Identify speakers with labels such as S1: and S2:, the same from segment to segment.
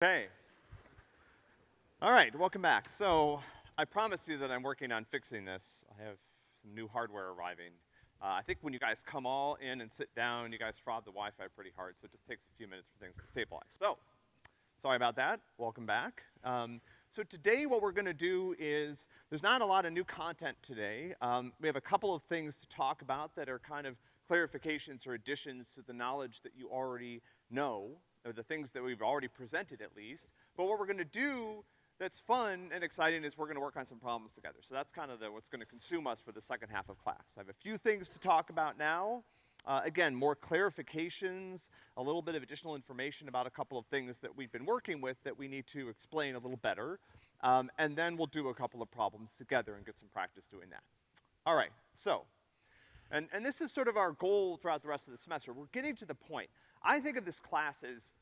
S1: Okay. All right, welcome back. So, I promised you that I'm working on fixing this. I have some new hardware arriving. Uh, I think when you guys come all in and sit down, you guys fraud the Wi-Fi pretty hard, so it just takes a few minutes for things to stabilize. So, sorry about that. Welcome back. Um, so today what we're gonna do is, there's not a lot of new content today. Um, we have a couple of things to talk about that are kind of clarifications or additions to the knowledge that you already know, or the things that we've already presented at least. But what we're gonna do that's fun and exciting is we're gonna work on some problems together. So that's kind of the, what's gonna consume us for the second half of class. I have a few things to talk about now. Uh, again, more clarifications, a little bit of additional information about a couple of things that we've been working with that we need to explain a little better. Um, and then we'll do a couple of problems together and get some practice doing that. All right, so, and, and this is sort of our goal throughout the rest of the semester. We're getting to the point. I think of this class as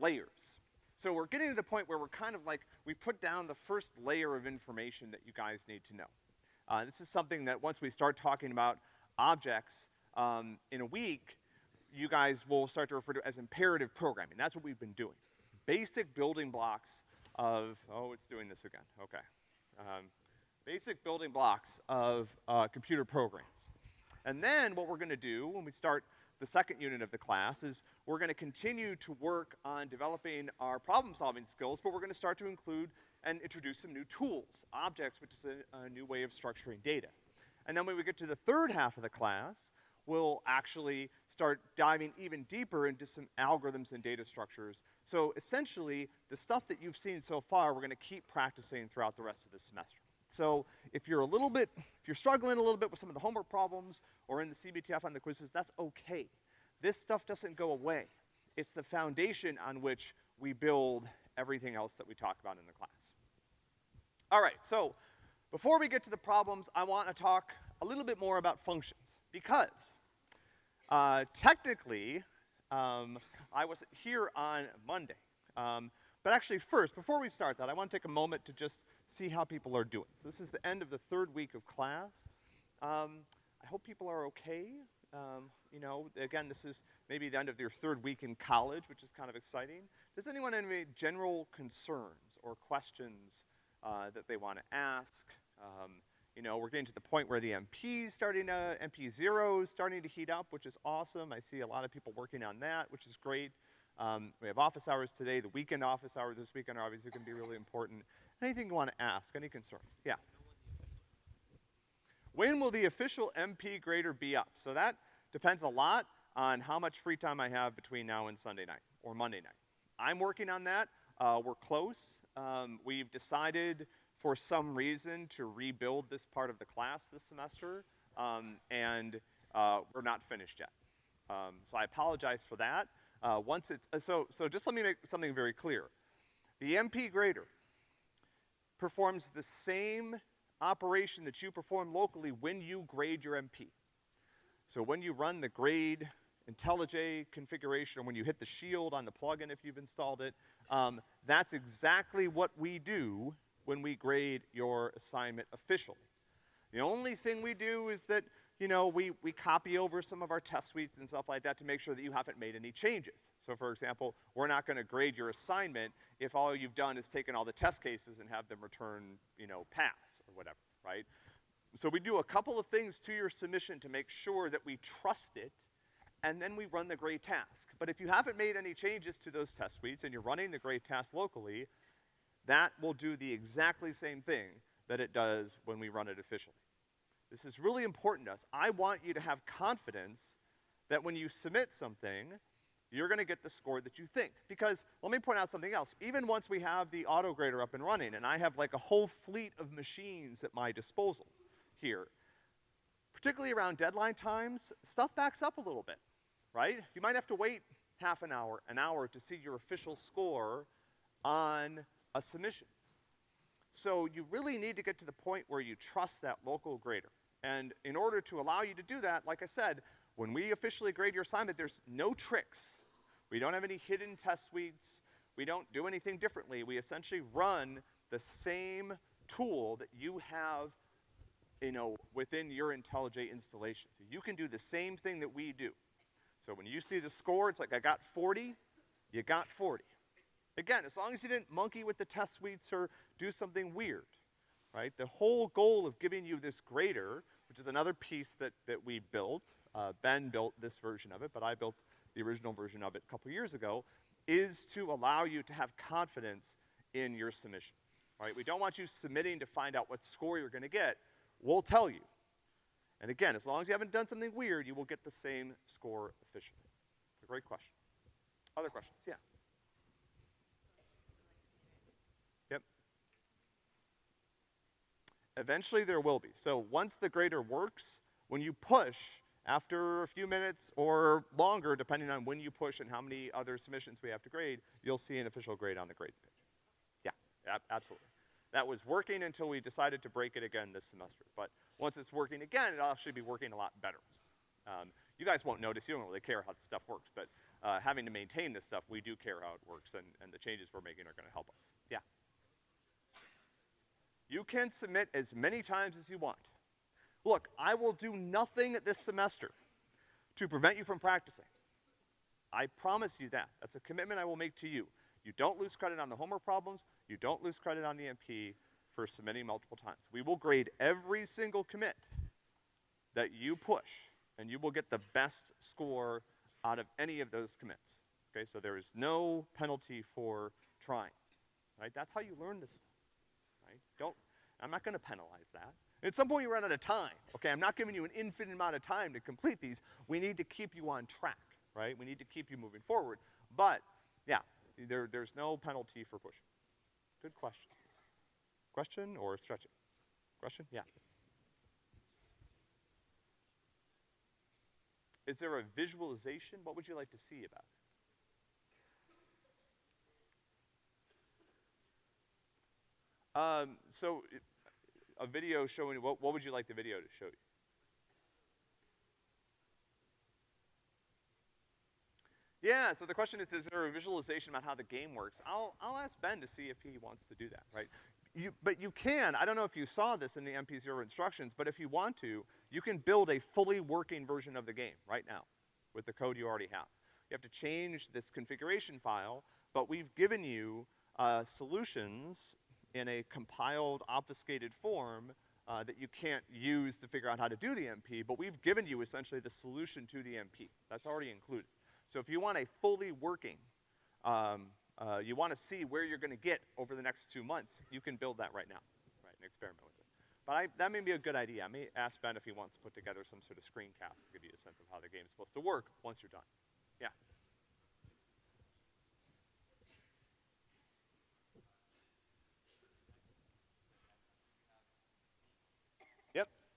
S1: layers. So we're getting to the point where we're kind of like, we put down the first layer of information that you guys need to know. Uh, this is something that once we start talking about objects, um, in a week, you guys will start to refer to as imperative programming. That's what we've been doing. Basic building blocks of, oh, it's doing this again, okay. Um, basic building blocks of uh, computer programs. And then what we're gonna do when we start the second unit of the class is we're gonna continue to work on developing our problem-solving skills, but we're gonna start to include and introduce some new tools, objects, which is a, a new way of structuring data. And then when we get to the third half of the class, we'll actually start diving even deeper into some algorithms and data structures. So essentially, the stuff that you've seen so far, we're gonna keep practicing throughout the rest of the semester. So if you're a little bit, if you're struggling a little bit with some of the homework problems or in the CBTF on the quizzes, that's okay. This stuff doesn't go away. It's the foundation on which we build everything else that we talk about in the class. All right, so before we get to the problems, I want to talk a little bit more about functions because uh, technically, um, I was here on Monday. Um, but actually first, before we start that, I want to take a moment to just see how people are doing. So this is the end of the third week of class. Um, I hope people are okay. Um, you know, again, this is maybe the end of their third week in college, which is kind of exciting. Does anyone have any general concerns or questions uh, that they want to ask? Um, you know, we're getting to the point where the MP is starting to, MP zero is starting to heat up, which is awesome. I see a lot of people working on that, which is great. Um, we have office hours today. The weekend office hours this weekend are obviously gonna be really important. Anything you wanna ask, any concerns? Yeah. When will the official MP grader be up? So that depends a lot on how much free time I have between now and Sunday night, or Monday night. I'm working on that. Uh, we're close. Um, we've decided for some reason to rebuild this part of the class this semester, um, and uh, we're not finished yet. Um, so I apologize for that. Uh, once it's, uh, so, so just let me make something very clear. The MP grader performs the same operation that you perform locally when you grade your MP. So when you run the grade IntelliJ configuration, or when you hit the shield on the plugin if you've installed it, um, that's exactly what we do when we grade your assignment officially. The only thing we do is that, you know, we, we copy over some of our test suites and stuff like that to make sure that you haven't made any changes. So for example, we're not gonna grade your assignment if all you've done is taken all the test cases and have them return, you know, pass or whatever, right? So we do a couple of things to your submission to make sure that we trust it, and then we run the grade task. But if you haven't made any changes to those test suites and you're running the grade task locally, that will do the exactly same thing that it does when we run it officially. This is really important to us. I want you to have confidence that when you submit something, you're gonna get the score that you think. Because, let me point out something else. Even once we have the auto grader up and running, and I have like a whole fleet of machines at my disposal here, particularly around deadline times, stuff backs up a little bit, right? You might have to wait half an hour, an hour to see your official score on a submission. So you really need to get to the point where you trust that local grader. And in order to allow you to do that, like I said, when we officially grade your assignment, there's no tricks. We don't have any hidden test suites. We don't do anything differently. We essentially run the same tool that you have, you know, within your IntelliJ installation. So you can do the same thing that we do. So when you see the score, it's like I got 40, you got 40. Again, as long as you didn't monkey with the test suites or do something weird, right? The whole goal of giving you this grader, which is another piece that, that we built, uh, Ben built this version of it, but I built the original version of it a couple years ago, is to allow you to have confidence in your submission, right? We don't want you submitting to find out what score you're gonna get. We'll tell you. And again, as long as you haven't done something weird, you will get the same score efficiently. It's a great question. Other questions? Yeah. Eventually there will be. So once the grader works, when you push, after a few minutes or longer, depending on when you push and how many other submissions we have to grade, you'll see an official grade on the grades page. Yeah, ab- absolutely. That was working until we decided to break it again this semester. But once it's working again, it'll actually be working a lot better. Um, you guys won't notice, you don't really care how the stuff works, but uh, having to maintain this stuff, we do care how it works, and, and the changes we're making are gonna help us. Yeah. You can submit as many times as you want. Look, I will do nothing this semester to prevent you from practicing. I promise you that. That's a commitment I will make to you. You don't lose credit on the homework problems, you don't lose credit on the MP for submitting multiple times. We will grade every single commit that you push, and you will get the best score out of any of those commits. Okay, so there is no penalty for trying, right? That's how you learn this stuff? Don't, I'm not gonna penalize that. At some point you run out of time, okay? I'm not giving you an infinite amount of time to complete these. We need to keep you on track, right? We need to keep you moving forward. But, yeah, there, there's no penalty for pushing. Good question. Question or stretching? Question? Yeah. Is there a visualization? What would you like to see about it? Um, so, a video showing, what, what would you like the video to show you? Yeah, so the question is, is there a visualization about how the game works? I'll, I'll ask Ben to see if he wants to do that, right? You, but you can, I don't know if you saw this in the MP0 instructions, but if you want to, you can build a fully working version of the game right now with the code you already have. You have to change this configuration file, but we've given you, uh, solutions in a compiled, obfuscated form, uh, that you can't use to figure out how to do the MP, but we've given you essentially the solution to the MP. That's already included. So if you want a fully working, um, uh, you wanna see where you're gonna get over the next two months, you can build that right now, right, and experiment with it. But I, that may be a good idea. I may ask Ben if he wants to put together some sort of screencast to give you a sense of how the game's supposed to work once you're done. Yeah.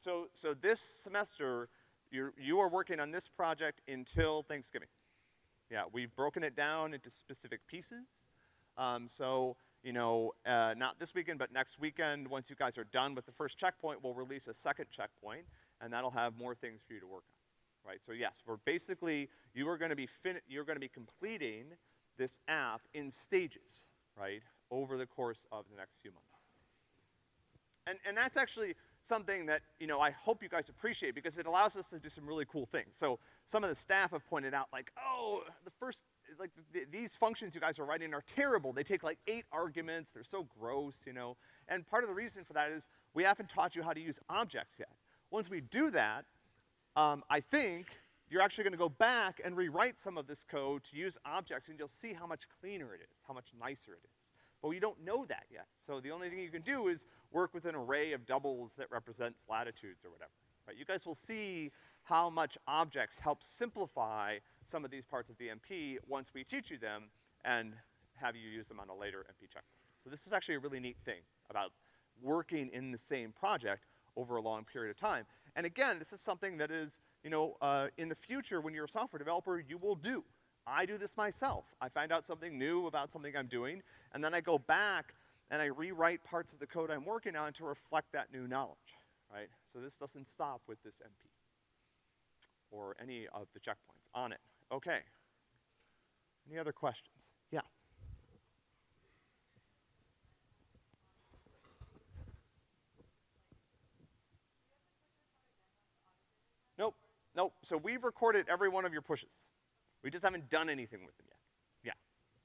S1: So, so this semester, you're, you are working on this project until Thanksgiving. Yeah, we've broken it down into specific pieces. Um, so, you know, uh, not this weekend, but next weekend, once you guys are done with the first checkpoint, we'll release a second checkpoint, and that'll have more things for you to work on, right? So yes, we're basically, you are gonna be fin- you're gonna be completing this app in stages, right, over the course of the next few months. And, and that's actually something that, you know, I hope you guys appreciate because it allows us to do some really cool things. So some of the staff have pointed out like, oh, the first, like th- these functions you guys are writing are terrible. They take like eight arguments. They're so gross, you know. And part of the reason for that is we haven't taught you how to use objects yet. Once we do that, um, I think you're actually gonna go back and rewrite some of this code to use objects and you'll see how much cleaner it is, how much nicer it is. But we don't know that yet. So the only thing you can do is work with an array of doubles that represents latitudes or whatever, right? You guys will see how much objects help simplify some of these parts of the MP once we teach you them and have you use them on a later MP checkpoint. So this is actually a really neat thing about working in the same project over a long period of time. And again, this is something that is, you know, uh, in the future when you're a software developer, you will do. I do this myself. I find out something new about something I'm doing, and then I go back and I rewrite parts of the code I'm working on to reflect that new knowledge, right? So this doesn't stop with this MP or any of the checkpoints on it. Okay. Any other questions? Yeah. Nope, nope. So we've recorded every one of your pushes. We just haven't done anything with them yet. Yeah.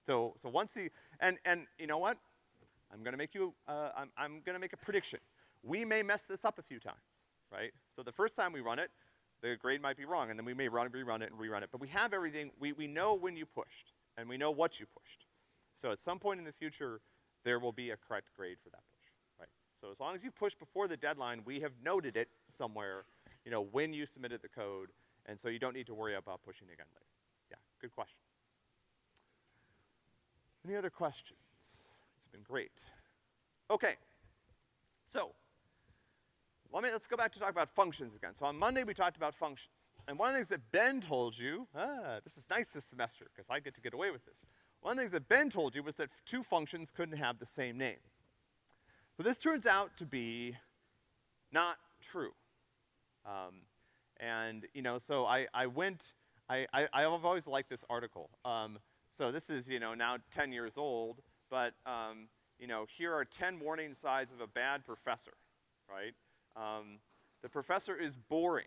S1: So, so once the, and, and you know what? I'm gonna make you, uh, I'm, I'm gonna make a prediction. We may mess this up a few times, right? So the first time we run it, the grade might be wrong, and then we may run, rerun it and rerun it. But we have everything, we, we know when you pushed, and we know what you pushed. So at some point in the future, there will be a correct grade for that push, right? So as long as you push before the deadline, we have noted it somewhere, you know, when you submitted the code, and so you don't need to worry about pushing again later. Good question. Any other questions? It's been great. Okay, so let me, let's go back to talk about functions again. So on Monday, we talked about functions. And one of the things that Ben told you, ah, this is nice this semester, because I get to get away with this. One of the things that Ben told you was that two functions couldn't have the same name. So this turns out to be not true. Um, and, you know, so I, I went, I, I, I've always liked this article. Um, so this is, you know, now 10 years old, but, um, you know, here are 10 warning signs of a bad professor, right? Um, the professor is boring?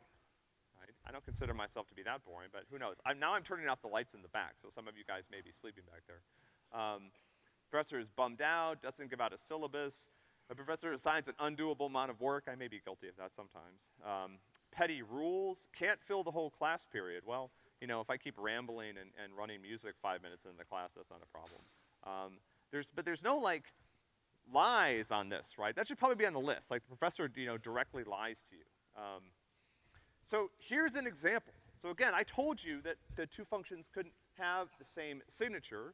S1: I don't consider myself to be that boring, but who knows? I'm, now I'm turning off the lights in the back, so some of you guys may be sleeping back there. Um, professor is bummed out, doesn't give out a syllabus. A professor assigns an undoable amount of work. I may be guilty of that sometimes. Um, petty rules, can't fill the whole class period. Well, you know, if I keep rambling and, and running music five minutes in the class, that's not a problem. Um, there's, but there's no like lies on this, right? That should probably be on the list. Like the professor, you know, directly lies to you. Um, so here's an example. So again, I told you that the two functions couldn't have the same signature.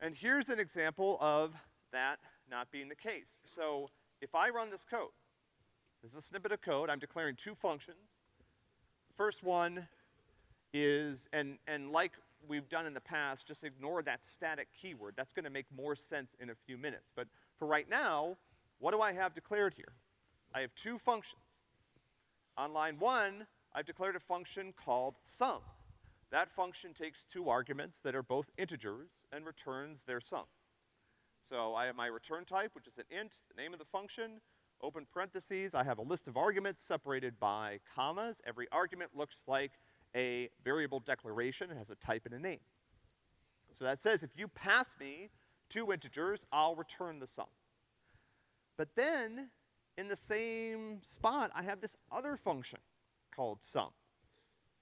S1: And here's an example of that not being the case. So if I run this code, this is a snippet of code, I'm declaring two functions. First one is, and, and like we've done in the past, just ignore that static keyword. That's gonna make more sense in a few minutes. But for right now, what do I have declared here? I have two functions. On line one, I've declared a function called sum. That function takes two arguments that are both integers and returns their sum. So I have my return type, which is an int, the name of the function, open parentheses, I have a list of arguments separated by commas. Every argument looks like a variable declaration, it has a type and a name. So that says if you pass me two integers, I'll return the sum. But then, in the same spot, I have this other function called sum.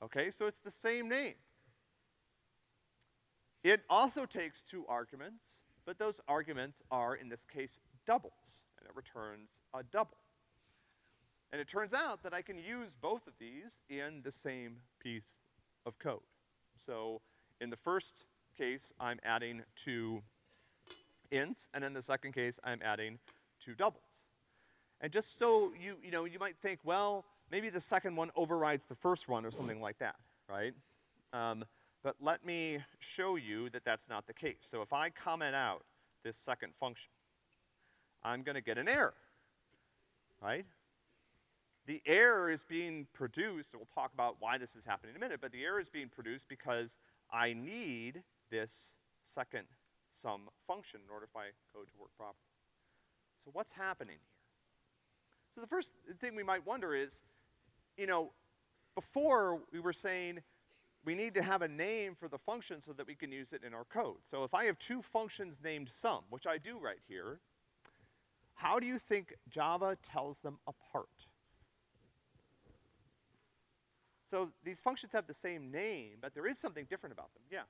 S1: Okay, so it's the same name. It also takes two arguments, but those arguments are, in this case, doubles, and it returns a double. And it turns out that I can use both of these in the same piece of code. So in the first case, I'm adding two ints, and in the second case, I'm adding two doubles. And just so you, you know, you might think, well, maybe the second one overrides the first one or something like that, right? Um, but let me show you that that's not the case. So if I comment out this second function, I'm gonna get an error, right? The error is being produced, and we'll talk about why this is happening in a minute, but the error is being produced because I need this second sum function in order for my code to work properly. So what's happening here? So the first thing we might wonder is, you know, before we were saying we need to have a name for the function so that we can use it in our code. So if I have two functions named sum, which I do right here, how do you think Java tells them apart? So these functions have the same name, but there is something different about them, yeah.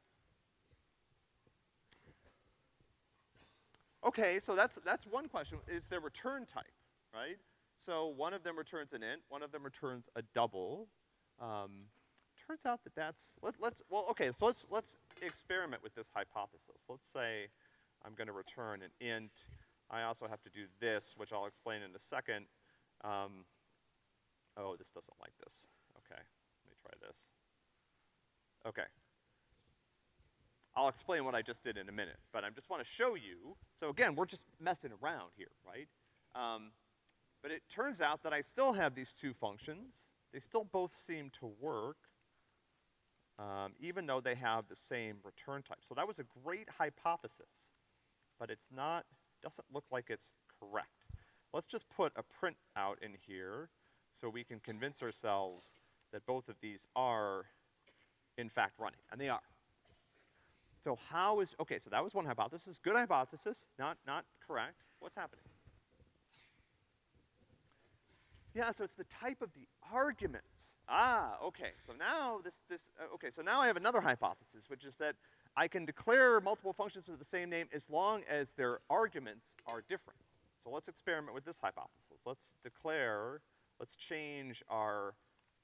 S1: Okay, so that's, that's one question, is their return type, right? So one of them returns an int, one of them returns a double. Um, turns out that that's, let, let's, well, okay, so let's, let's experiment with this hypothesis. Let's say I'm gonna return an int. I also have to do this, which I'll explain in a second. Um, oh, this doesn't like this. Okay. Okay. I'll explain what I just did in a minute, but I just want to show you, so again, we're just messing around here, right? Um, but it turns out that I still have these two functions. They still both seem to work, um, even though they have the same return type. So that was a great hypothesis, but it's not, doesn't look like it's correct. Let's just put a print out in here so we can convince ourselves that both of these are, in fact, running, and they are. So how is, okay, so that was one hypothesis. Good hypothesis, not, not correct. What's happening? Yeah, so it's the type of the arguments. Ah, okay, so now this, this, uh, okay, so now I have another hypothesis, which is that I can declare multiple functions with the same name as long as their arguments are different. So let's experiment with this hypothesis. Let's declare, let's change our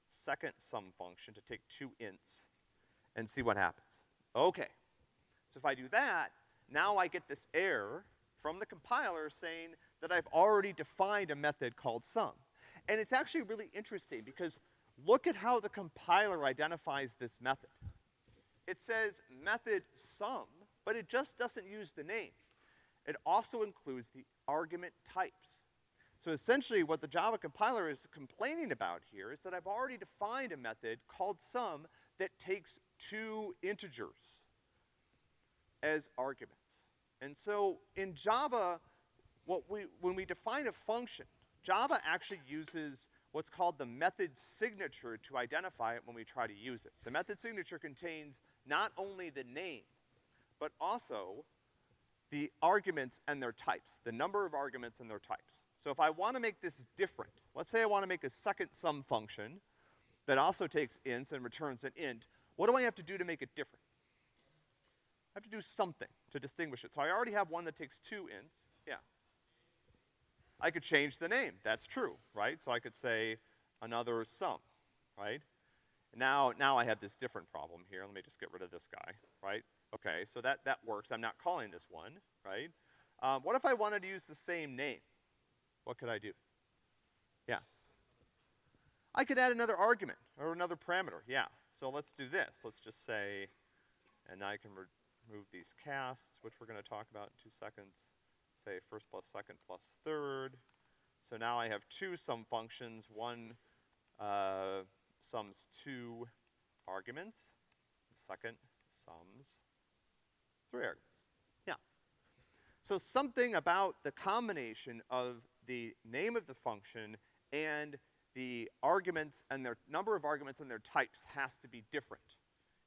S1: second sum function to take two ints and see what happens. Okay. So if I do that, now I get this error from the compiler saying that I've already defined a method called sum. And it's actually really interesting because look at how the compiler identifies this method. It says method sum, but it just doesn't use the name. It also includes the argument types. So essentially what the Java compiler is complaining about here is that I've already defined a method called sum that takes two integers as arguments. And so in Java, what we, when we define a function, Java actually uses what's called the method signature to identify it when we try to use it. The method signature contains not only the name, but also the arguments and their types, the number of arguments and their types. So if I wanna make this different, let's say I wanna make a second sum function that also takes ints and returns an int, what do I have to do to make it different? I have to do something to distinguish it. So I already have one that takes two ints, yeah. I could change the name, that's true, right? So I could say another sum, right? Now, now I have this different problem here. Let me just get rid of this guy, right? Okay, so that, that works. I'm not calling this one, right? Um, what if I wanted to use the same name? What could I do? Yeah. I could add another argument or another parameter, yeah. So let's do this. Let's just say, and now I can remove these casts, which we're gonna talk about in two seconds. Say first plus second plus third. So now I have two sum functions. One, uh, sums two arguments. The second sums three arguments. Yeah. So something about the combination of the name of the function and the arguments and their number of arguments and their types has to be different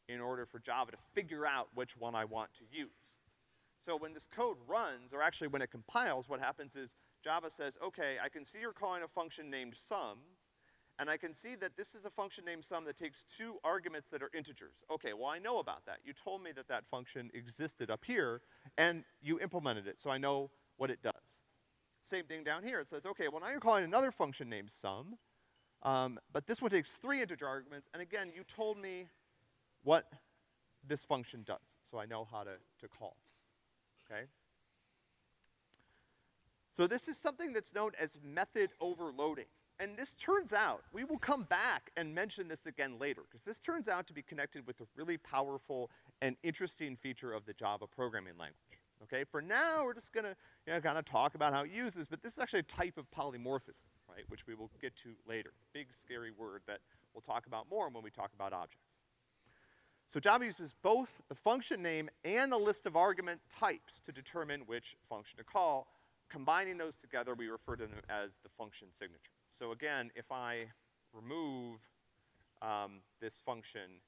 S1: in order for Java to figure out which one I want to use. So when this code runs, or actually when it compiles, what happens is Java says, okay, I can see you're calling a function named sum, and I can see that this is a function named sum that takes two arguments that are integers. Okay, well I know about that. You told me that that function existed up here, and you implemented it, so I know what it does. Same thing down here. It says, okay, well now you're calling another function named sum, um, but this one takes three integer arguments, and again, you told me what this function does, so I know how to, to call, okay? So this is something that's known as method overloading. And this turns out, we will come back and mention this again later, because this turns out to be connected with a really powerful and interesting feature of the Java programming language. Okay, for now, we're just gonna, you know, kind of talk about how it uses, but this is actually a type of polymorphism, right, which we will get to later. Big, scary word that we'll talk about more when we talk about objects. So Java uses both the function name and the list of argument types to determine which function to call. Combining those together, we refer to them as the function signature. So again, if I remove um, this function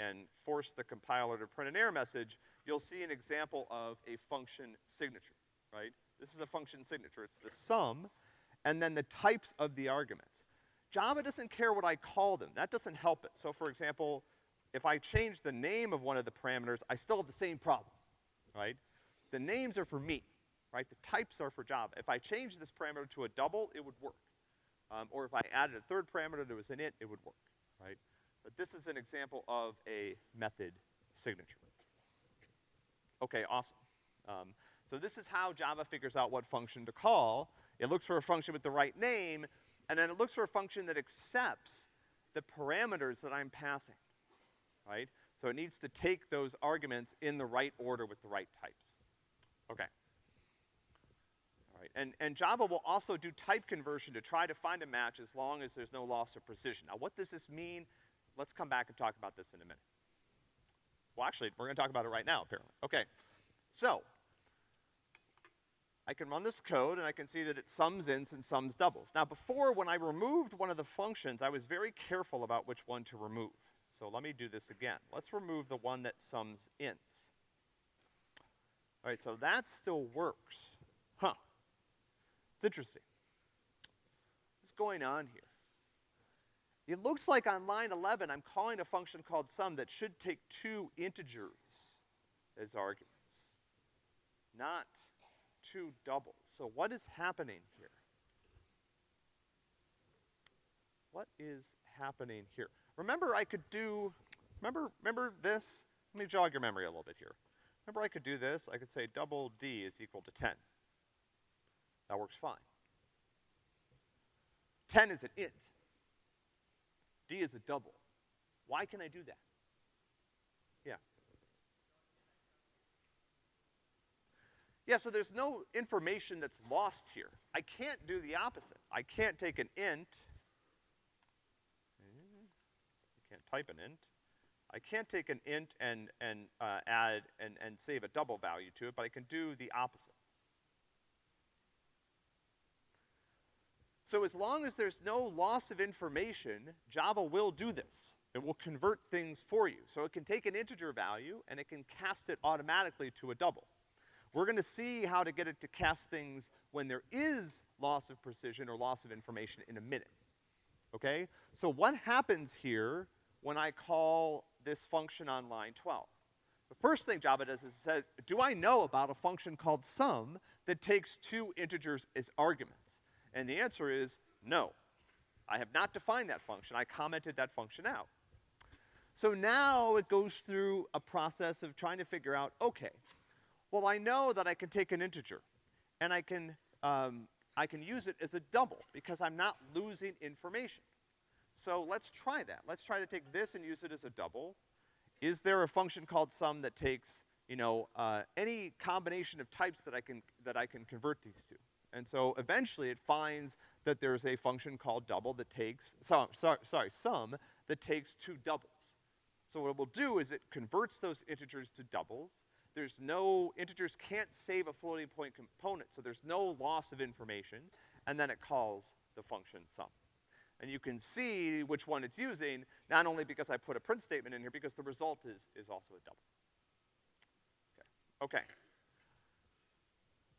S1: and force the compiler to print an error message, you'll see an example of a function signature, right? This is a function signature. It's the sum and then the types of the arguments. Java doesn't care what I call them. That doesn't help it. So for example, if I change the name of one of the parameters, I still have the same problem, right? The names are for me, right? The types are for Java. If I change this parameter to a double, it would work. Um, or if I added a third parameter that was in it, it would work, right? But this is an example of a method signature. Okay, awesome. Um, so this is how Java figures out what function to call. It looks for a function with the right name, and then it looks for a function that accepts the parameters that I'm passing, right? So it needs to take those arguments in the right order with the right types. Okay. All right, and, and Java will also do type conversion to try to find a match as long as there's no loss of precision. Now what does this mean? Let's come back and talk about this in a minute. Well, actually, we're gonna talk about it right now, apparently. Okay, so, I can run this code and I can see that it sums ints and sums doubles. Now before, when I removed one of the functions, I was very careful about which one to remove. So let me do this again. Let's remove the one that sums ints. All right, so that still works. Huh. It's interesting. What's going on here? It looks like on line 11, I'm calling a function called sum that should take two integers as arguments, not two doubles. So what is happening here? What is happening here? Remember I could do, remember, remember this? Let me jog your memory a little bit here. Remember I could do this? I could say double D is equal to 10. That works fine. 10 is an int. D is a double. Why can I do that? Yeah. Yeah, so there's no information that's lost here. I can't do the opposite. I can't take an int. I can't type an int. I can't take an int and, and uh, add and, and save a double value to it, but I can do the opposite. So as long as there's no loss of information, Java will do this. It will convert things for you. So it can take an integer value and it can cast it automatically to a double. We're gonna see how to get it to cast things when there is loss of precision or loss of information in a minute. Okay? So what happens here when I call this function on line 12? The first thing Java does is it says, do I know about a function called sum that takes two integers as arguments? And the answer is no. I have not defined that function. I commented that function out. So now it goes through a process of trying to figure out, okay, well, I know that I can take an integer, and I can, um, I can use it as a double, because I'm not losing information. So let's try that. Let's try to take this and use it as a double. Is there a function called sum that takes, you know, uh, any combination of types that I can, that I can convert these to? And so eventually it finds that there's a function called double that takes, so, sorry, sorry, sum, that takes two doubles. So what it will do is it converts those integers to doubles, there's no, integers can't save a floating point component, so there's no loss of information, and then it calls the function sum. And you can see which one it's using, not only because I put a print statement in here, because the result is, is also a double. Okay, okay.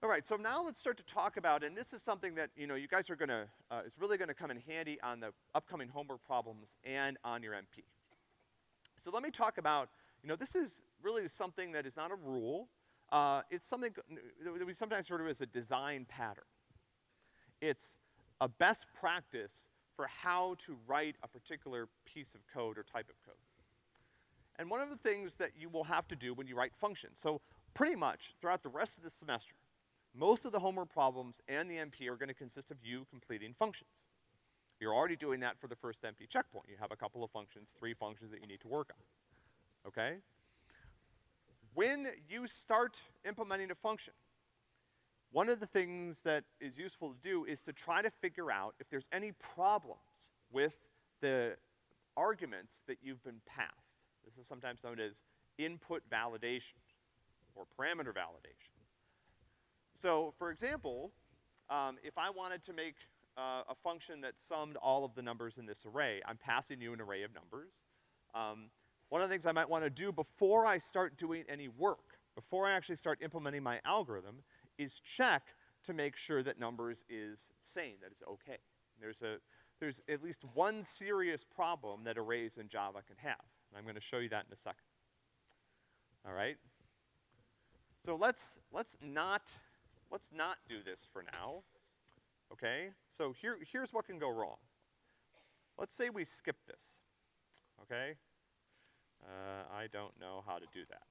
S1: All right, so now let's start to talk about, and this is something that, you know, you guys are gonna, uh, is really gonna come in handy on the upcoming homework problems and on your MP. So let me talk about you know, this is really something that is not a rule. Uh, it's something that we sometimes refer to as a design pattern. It's a best practice for how to write a particular piece of code or type of code. And one of the things that you will have to do when you write functions, so pretty much throughout the rest of the semester, most of the homework problems and the MP are gonna consist of you completing functions. You're already doing that for the first MP checkpoint. You have a couple of functions, three functions that you need to work on okay? When you start implementing a function, one of the things that is useful to do is to try to figure out if there's any problems with the arguments that you've been passed. This is sometimes known as input validation or parameter validation. So, for example, um, if I wanted to make uh, a function that summed all of the numbers in this array, I'm passing you an array of numbers. Um, one of the things I might wanna do before I start doing any work, before I actually start implementing my algorithm, is check to make sure that numbers is sane, that it's okay. There's a, there's at least one serious problem that arrays in Java can have. And I'm gonna show you that in a second. All right? So let's, let's not, let's not do this for now. Okay? So here, here's what can go wrong. Let's say we skip this. Okay? Uh, I don't know how to do that.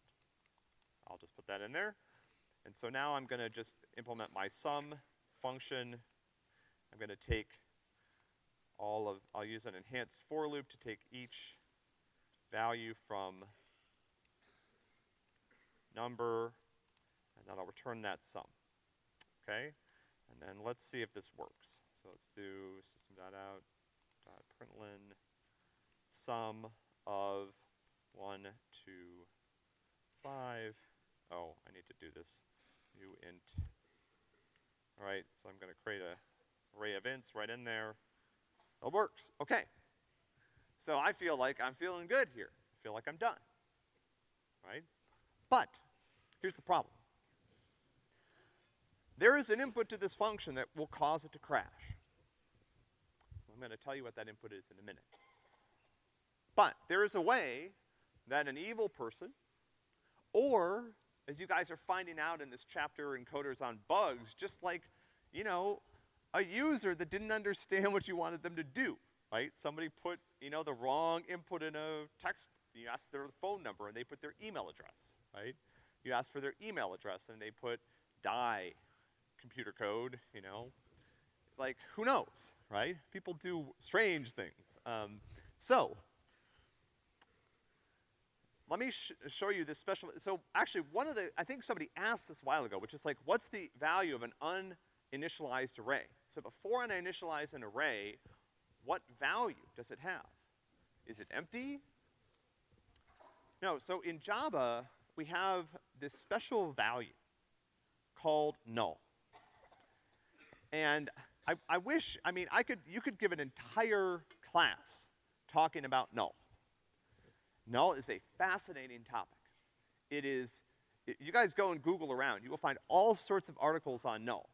S1: I'll just put that in there. And so now I'm gonna just implement my sum function. I'm gonna take all of, I'll use an enhanced for loop to take each value from number, and then I'll return that sum, okay? And then let's see if this works. So let's do system.out dot println sum of one, two, five. Oh, I need to do this. New int. All right, so I'm gonna create a array of ints right in there. It works, okay. So I feel like I'm feeling good here. I feel like I'm done, right? But, here's the problem. There is an input to this function that will cause it to crash. I'm gonna tell you what that input is in a minute. But there is a way that an evil person, or as you guys are finding out in this chapter in Coders on Bugs, just like, you know, a user that didn't understand what you wanted them to do, right? Somebody put, you know, the wrong input in a text, you ask their phone number and they put their email address, right? You ask for their email address and they put die computer code, you know? Like, who knows, right? People do strange things. Um, so, let me sh show you this special, so actually one of the, I think somebody asked this a while ago, which is like, what's the value of an uninitialized array? So before I initialize an array, what value does it have? Is it empty? No, so in Java, we have this special value called null. And I, I wish, I mean, I could, you could give an entire class talking about null. Null is a fascinating topic. It is, it, you guys go and Google around, you will find all sorts of articles on null.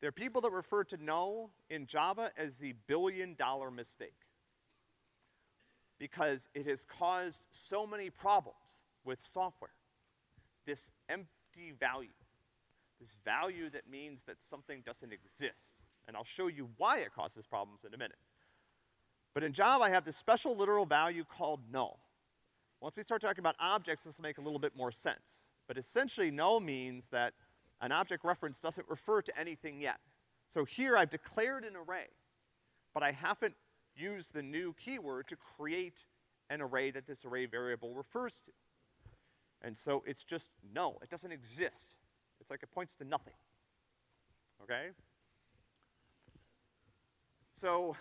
S1: There are people that refer to null in Java as the billion dollar mistake. Because it has caused so many problems with software. This empty value. This value that means that something doesn't exist. And I'll show you why it causes problems in a minute. But in Java, I have this special literal value called null. Once we start talking about objects, this will make a little bit more sense. But essentially, null means that an object reference doesn't refer to anything yet. So here I've declared an array, but I haven't used the new keyword to create an array that this array variable refers to. And so it's just null. It doesn't exist. It's like it points to nothing. Okay? So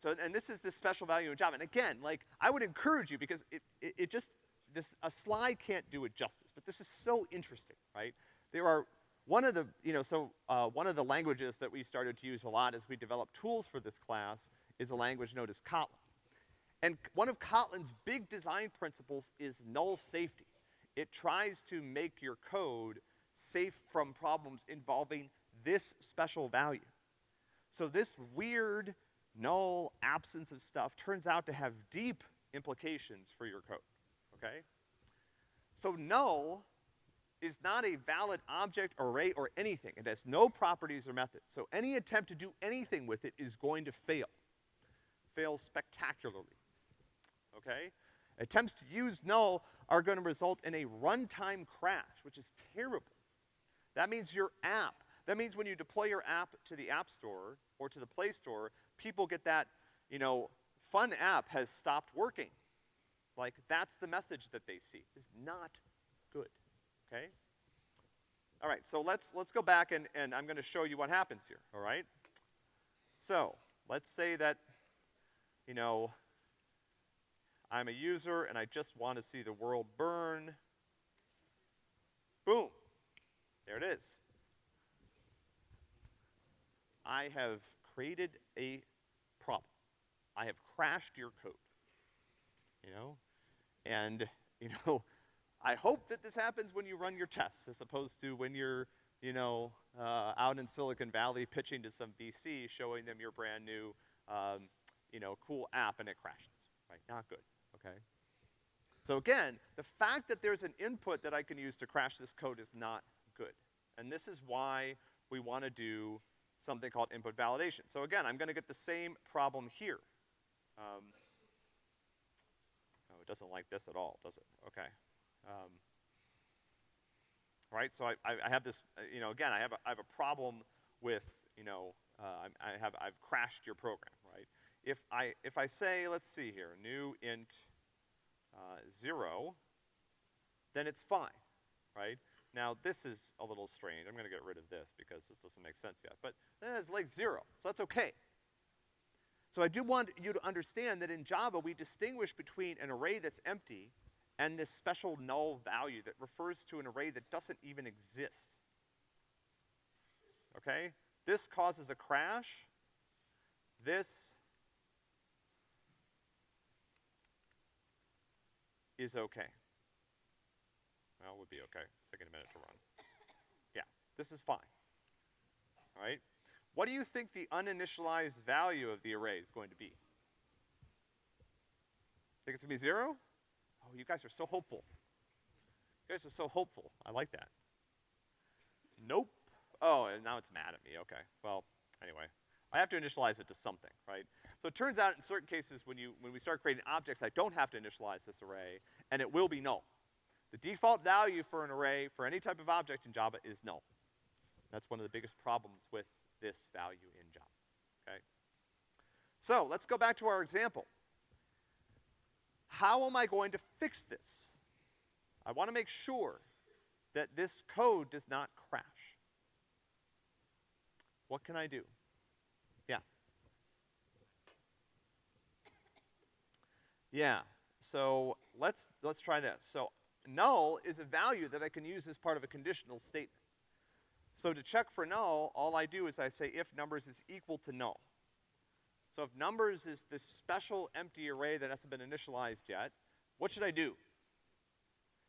S1: so, and this is the special value in Java. And again, like, I would encourage you because it, it, it just, this, a slide can't do it justice, but this is so interesting, right? There are, one of the, you know, so, uh, one of the languages that we started to use a lot as we developed tools for this class is a language known as Kotlin. And one of Kotlin's big design principles is null safety. It tries to make your code safe from problems involving this special value. So this weird null, absence of stuff turns out to have deep implications for your code, okay? So null is not a valid object, array, or anything. It has no properties or methods. So any attempt to do anything with it is going to fail. Fail spectacularly, okay? Attempts to use null are gonna result in a runtime crash, which is terrible. That means your app, that means when you deploy your app to the App Store or to the Play Store, people get that, you know, fun app has stopped working. Like, that's the message that they see, is not good, okay? All right, so let's, let's go back and, and I'm gonna show you what happens here, all right? So, let's say that, you know, I'm a user and I just want to see the world burn. Boom. There it is. I have created a problem. I have crashed your code. You know? And, you know, I hope that this happens when you run your tests as opposed to when you're, you know, uh, out in Silicon Valley pitching to some VC, showing them your brand new, um, you know, cool app and it crashes, right? Not good, okay? So again, the fact that there's an input that I can use to crash this code is not good. And this is why we wanna do something called input validation. So again, I'm gonna get the same problem here. Um, oh, it doesn't like this at all, does it? Okay. Um, right, so I, I, have this, uh, you know, again, I have a, I have a problem with, you know, uh, I have, I've crashed your program, right? If I, if I say, let's see here, new int uh, zero, then it's fine, right? Now, this is a little strange. I'm gonna get rid of this because this doesn't make sense yet. But then it's like zero, so that's okay. So I do want you to understand that in Java, we distinguish between an array that's empty and this special null value that refers to an array that doesn't even exist. Okay? This causes a crash. This is okay. It would be okay. It's taking a minute to run. Yeah, this is fine. all right? What do you think the uninitialized value of the array is going to be? Think it's gonna be zero? Oh, you guys are so hopeful. You guys are so hopeful. I like that. Nope. Oh, and now it's mad at me. Okay. Well, anyway. I have to initialize it to something, right? So it turns out in certain cases when you, when we start creating objects, I don't have to initialize this array, and it will be null. The default value for an array for any type of object in Java is null. That's one of the biggest problems with this value in Java, okay? So let's go back to our example. How am I going to fix this? I wanna make sure that this code does not crash. What can I do? Yeah. Yeah, so let's, let's try this. So null is a value that I can use as part of a conditional statement. So to check for null, all I do is I say if numbers is equal to null. So if numbers is this special empty array that hasn't been initialized yet, what should I do?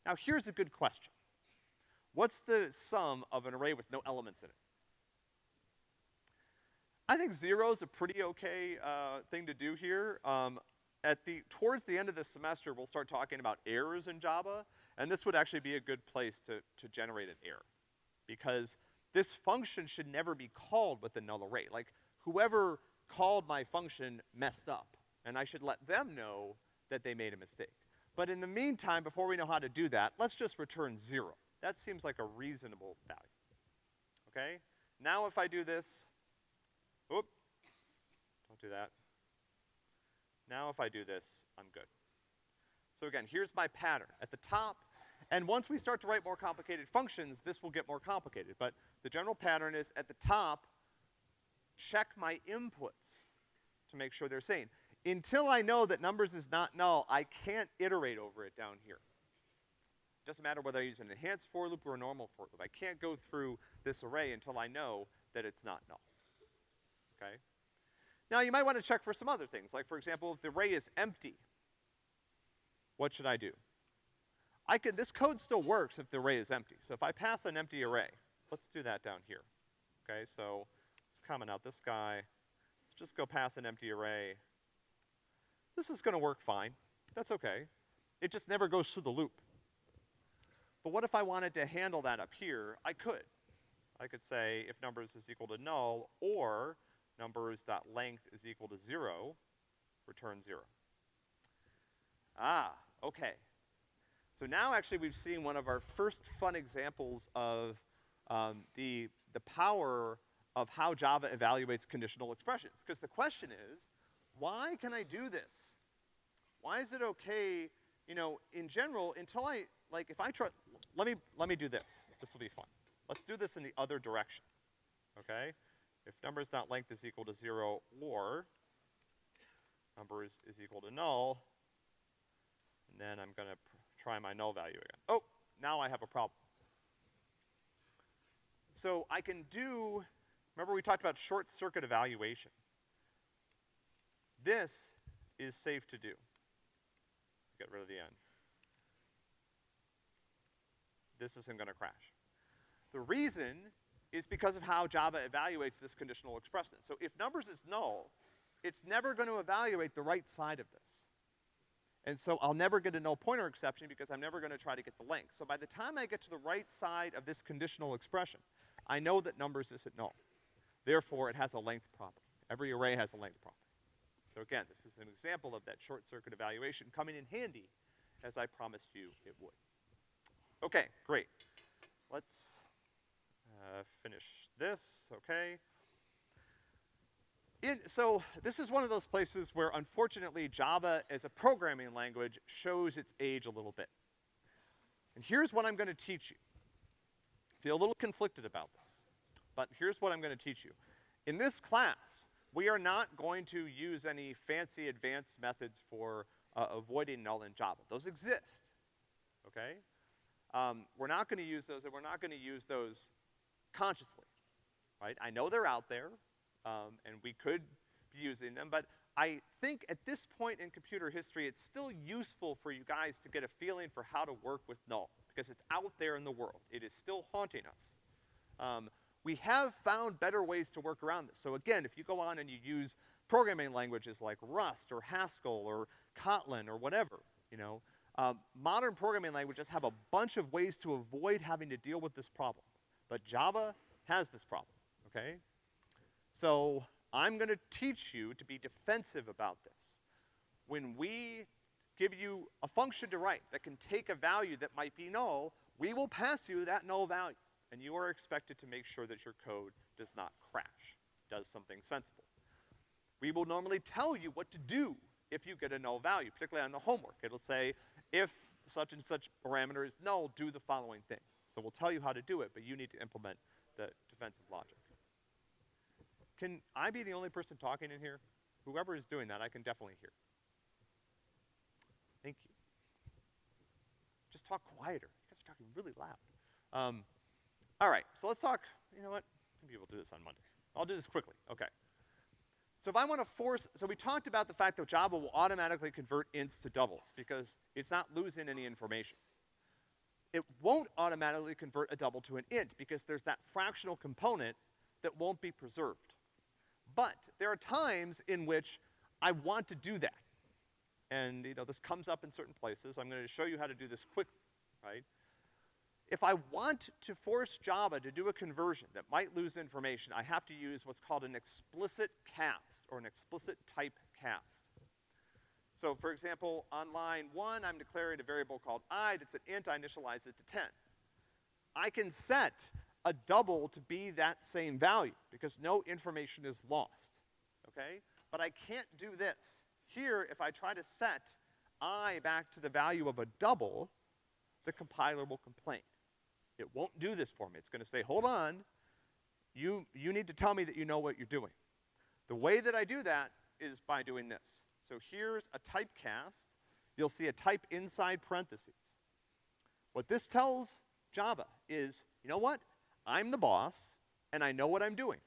S1: Now here's a good question. What's the sum of an array with no elements in it? I think zero is a pretty okay, uh, thing to do here. Um, at the, towards the end of the semester, we'll start talking about errors in Java, and this would actually be a good place to, to generate an error. Because this function should never be called with a null array. Like, whoever called my function messed up, and I should let them know that they made a mistake. But in the meantime, before we know how to do that, let's just return zero. That seems like a reasonable value. Okay? Now if I do this, oop, don't do that. Now if I do this, I'm good. So again, here's my pattern. At the top, and once we start to write more complicated functions, this will get more complicated. But the general pattern is at the top, check my inputs to make sure they're sane. Until I know that numbers is not null, I can't iterate over it down here. Doesn't matter whether I use an enhanced for loop or a normal for loop. I can't go through this array until I know that it's not null. Okay? Now you might want to check for some other things. Like for example, if the array is empty, what should I do? I could, this code still works if the array is empty. So if I pass an empty array, let's do that down here. Okay, so let's comment out this guy. Let's just go pass an empty array. This is gonna work fine. That's okay. It just never goes through the loop. But what if I wanted to handle that up here? I could. I could say if numbers is equal to null, or numbers dot length is equal to zero, return zero. Ah, okay. So now actually we've seen one of our first fun examples of um, the, the power of how Java evaluates conditional expressions. Because the question is, why can I do this? Why is it okay, you know, in general, until I, like, if I try, let me, let me do this. This will be fun. Let's do this in the other direction, okay? If numbers dot length is equal to zero or numbers is equal to null, and then I'm gonna try my null value again. Oh, now I have a problem. So I can do, remember we talked about short circuit evaluation. This is safe to do. Get rid of the end. This isn't gonna crash. The reason is because of how Java evaluates this conditional expression. So if numbers is null, it's never gonna evaluate the right side of this. And so I'll never get a null pointer exception because I'm never gonna try to get the length. So by the time I get to the right side of this conditional expression, I know that numbers isn't null. Therefore, it has a length property. Every array has a length property. So again, this is an example of that short circuit evaluation coming in handy as I promised you it would. Okay, great. Let's uh, finish this, okay? In, so this is one of those places where unfortunately Java as a programming language shows its age a little bit. And here's what I'm gonna teach you. Feel a little conflicted about this, but here's what I'm gonna teach you. In this class, we are not going to use any fancy advanced methods for uh, avoiding null in Java. Those exist, okay? Um, we're not gonna use those, and we're not gonna use those consciously, right? I know they're out there, um, and we could be using them, but I think at this point in computer history, it's still useful for you guys to get a feeling for how to work with null, because it's out there in the world. It is still haunting us. Um, we have found better ways to work around this. So again, if you go on and you use programming languages like Rust or Haskell or Kotlin or whatever, you know, um, modern programming languages have a bunch of ways to avoid having to deal with this problem. But Java has this problem, okay? So I'm gonna teach you to be defensive about this. When we give you a function to write that can take a value that might be null, we will pass you that null value. And you are expected to make sure that your code does not crash, does something sensible. We will normally tell you what to do if you get a null value, particularly on the homework. It'll say, if such and such parameter is null, do the following thing. So we'll tell you how to do it, but you need to implement the defensive logic. Can I be the only person talking in here? Whoever is doing that, I can definitely hear. Thank you. Just talk quieter. You guys are talking really loud. Um, all right, so let's talk, you know what? Maybe we'll do this on Monday. I'll do this quickly, okay. So if I wanna force, so we talked about the fact that Java will automatically convert ints to doubles because it's not losing any information. It won't automatically convert a double to an int because there's that fractional component that won't be preserved. But there are times in which I want to do that. And, you know, this comes up in certain places. I'm gonna show you how to do this quickly, right? If I want to force Java to do a conversion that might lose information, I have to use what's called an explicit cast, or an explicit type cast. So for example, on line one, I'm declaring a variable called i that's an int, I initialize it to ten. I can set a double to be that same value, because no information is lost, okay? But I can't do this. Here, if I try to set i back to the value of a double, the compiler will complain. It won't do this for me. It's gonna say, hold on, you, you need to tell me that you know what you're doing. The way that I do that is by doing this. So here's a typecast. You'll see a type inside parentheses. What this tells Java is, you know what? I'm the boss, and I know what I'm doing.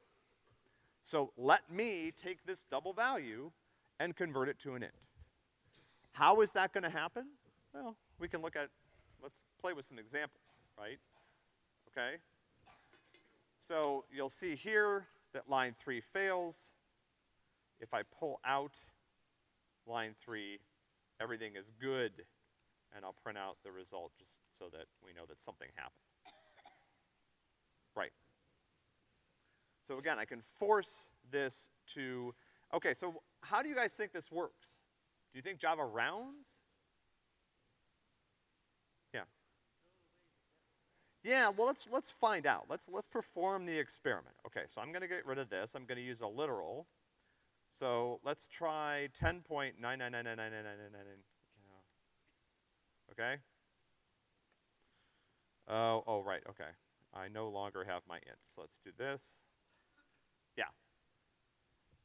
S1: So let me take this double value and convert it to an int. How is that gonna happen? Well, we can look at, let's play with some examples, right? Okay? So you'll see here that line three fails. If I pull out line three, everything is good, and I'll print out the result just so that we know that something happened. Right. So again, I can force this to, okay, so how do you guys think this works? Do you think Java rounds? Yeah. Yeah, well let's, let's find out. Let's, let's perform the experiment. Okay, so I'm gonna get rid of this. I'm gonna use a literal. So let's try 10.9999999. Okay? Oh, oh, right, okay. I no longer have my int. So let's do this. Yeah.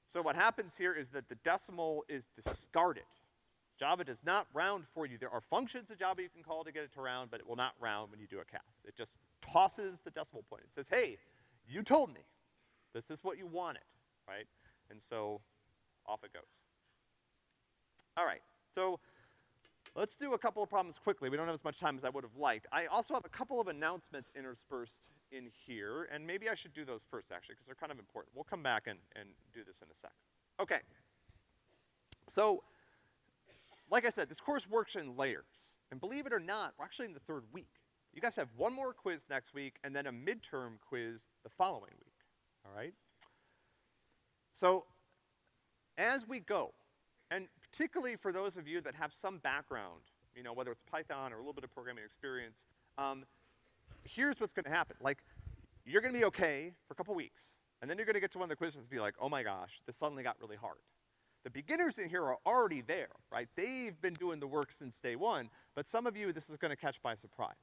S1: So what happens here is that the decimal is discarded. Java does not round for you. There are functions in Java you can call to get it to round, but it will not round when you do a cast. It just tosses the decimal point. It says, hey, you told me. This is what you wanted, right? And so off it goes. All right, so let's do a couple of problems quickly. We don't have as much time as I would have liked. I also have a couple of announcements interspersed in here, and maybe I should do those first, actually, because they're kind of important. We'll come back and, and do this in a sec. Okay. So, like I said, this course works in layers. And believe it or not, we're actually in the third week. You guys have one more quiz next week, and then a midterm quiz the following week, all right? So, as we go, and particularly for those of you that have some background, you know, whether it's Python or a little bit of programming experience, um, here's what's gonna happen. Like, you're gonna be okay for a couple weeks, and then you're gonna get to one of the quizzes and be like, oh my gosh, this suddenly got really hard. The beginners in here are already there, right? They've been doing the work since day one, but some of you, this is gonna catch by surprise,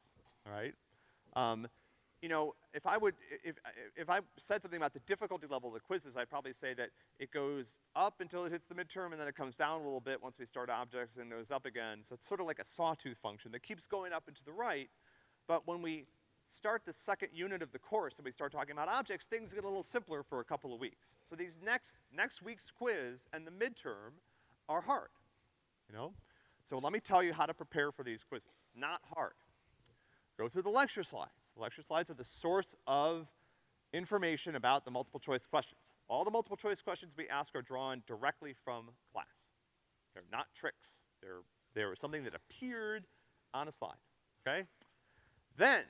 S1: all right? Um, you know, if I would, if, if I said something about the difficulty level of the quizzes, I'd probably say that it goes up until it hits the midterm and then it comes down a little bit once we start objects and goes up again. So it's sort of like a sawtooth function that keeps going up and to the right. But when we start the second unit of the course and we start talking about objects, things get a little simpler for a couple of weeks. So these next, next week's quiz and the midterm are hard, you know? So let me tell you how to prepare for these quizzes. Not hard. Go through the lecture slides. The lecture slides are the source of information about the multiple choice questions. All the multiple choice questions we ask are drawn directly from class. They're not tricks. They're, they're something that appeared on a slide, okay? Then,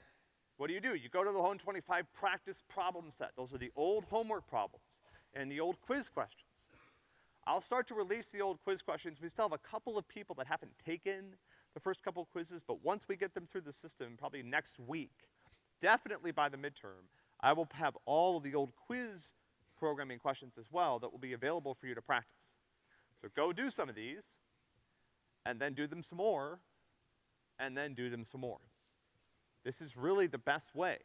S1: what do you do? You go to the 125 practice problem set. Those are the old homework problems and the old quiz questions. I'll start to release the old quiz questions. We still have a couple of people that haven't taken the first couple quizzes, but once we get them through the system, probably next week, definitely by the midterm, I will have all of the old quiz programming questions as well that will be available for you to practice. So go do some of these, and then do them some more, and then do them some more. This is really the best way,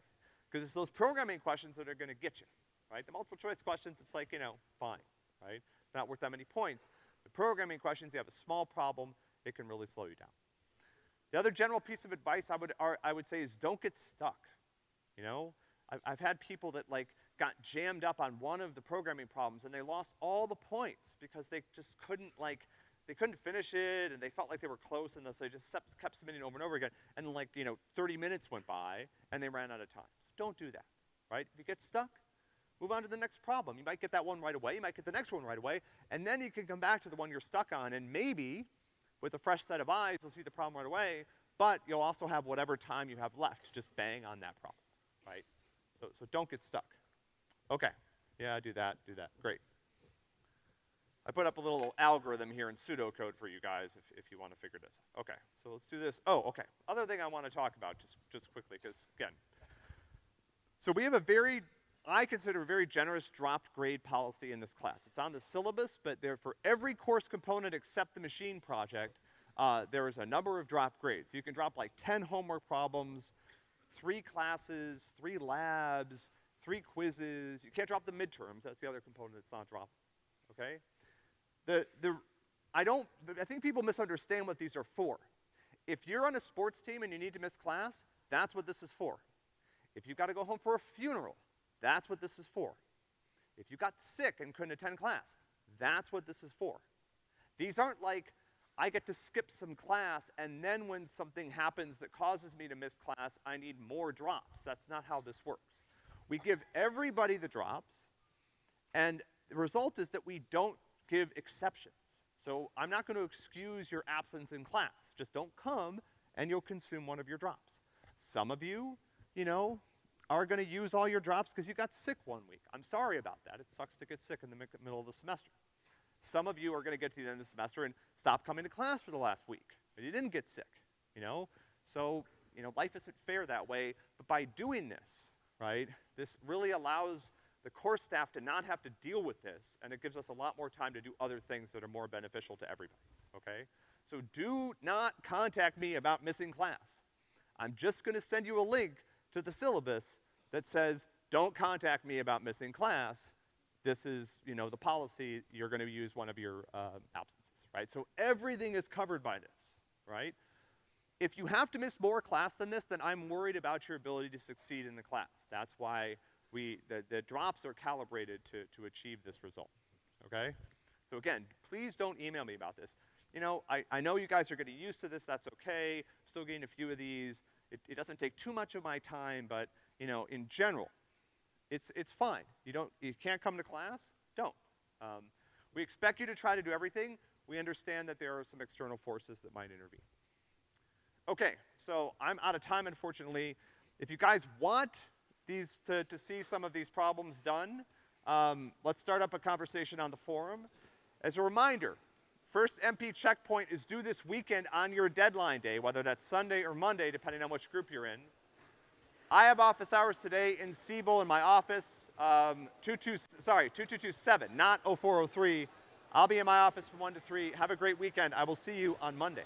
S1: because it's those programming questions that are gonna get you, right? The multiple choice questions, it's like, you know, fine, right? Not worth that many points. The programming questions, you have a small problem, it can really slow you down. The other general piece of advice I would, I would say is don't get stuck, you know? I've, I've had people that like got jammed up on one of the programming problems and they lost all the points because they just couldn't like, they couldn't finish it and they felt like they were close and so they just kept submitting over and over again. And like, you know, 30 minutes went by and they ran out of time. So don't do that, right? If you get stuck, move on to the next problem. You might get that one right away, you might get the next one right away, and then you can come back to the one you're stuck on and maybe with a fresh set of eyes, you'll see the problem right away, but you'll also have whatever time you have left to just bang on that problem, right? So, so don't get stuck. Okay, yeah, do that, do that, great. I put up a little algorithm here in pseudocode for you guys if, if you want to figure this out. Okay, so let's do this. Oh, okay. Other thing I want to talk about just, just quickly, because again, so we have a very, I consider a very generous dropped grade policy in this class. It's on the syllabus, but there for every course component except the machine project, uh, there is a number of drop grades. You can drop like 10 homework problems, three classes, three labs, three quizzes. You can't drop the midterms. That's the other component that's not dropped. Okay? The, the, I don't, I think people misunderstand what these are for. If you're on a sports team and you need to miss class, that's what this is for. If you've got to go home for a funeral, that's what this is for. If you got sick and couldn't attend class, that's what this is for. These aren't like I get to skip some class, and then when something happens that causes me to miss class, I need more drops. That's not how this works. We give everybody the drops, and the result is that we don't give exceptions. So I'm not gonna excuse your absence in class. Just don't come, and you'll consume one of your drops. Some of you, you know, are gonna use all your drops because you got sick one week. I'm sorry about that. It sucks to get sick in the middle of the semester. Some of you are gonna get to the end of the semester and stop coming to class for the last week, but you didn't get sick, you know? So, you know, life isn't fair that way, but by doing this, right, this really allows the course staff to not have to deal with this, and it gives us a lot more time to do other things that are more beneficial to everybody, okay? So do not contact me about missing class. I'm just gonna send you a link to the syllabus that says, don't contact me about missing class, this is, you know, the policy, you're gonna use one of your uh, absences, right? So everything is covered by this, right? If you have to miss more class than this, then I'm worried about your ability to succeed in the class. That's why we, the, the drops are calibrated to, to achieve this result, okay? So again, please don't email me about this. You know, I, I know you guys are getting used to this, that's okay, still getting a few of these. It, it doesn't take too much of my time, but, you know, in general, it's, it's fine. You don't, you can't come to class? Don't. Um, we expect you to try to do everything. We understand that there are some external forces that might intervene. Okay, so I'm out of time, unfortunately. If you guys want these to, to see some of these problems done, um, let's start up a conversation on the forum. As a reminder, first MP checkpoint is due this weekend on your deadline day, whether that's Sunday or Monday, depending on which group you're in. I have office hours today in Siebel in my office, um, 22, sorry, 2227, not 0403. I'll be in my office from 1 to 3. Have a great weekend. I will see you on Monday.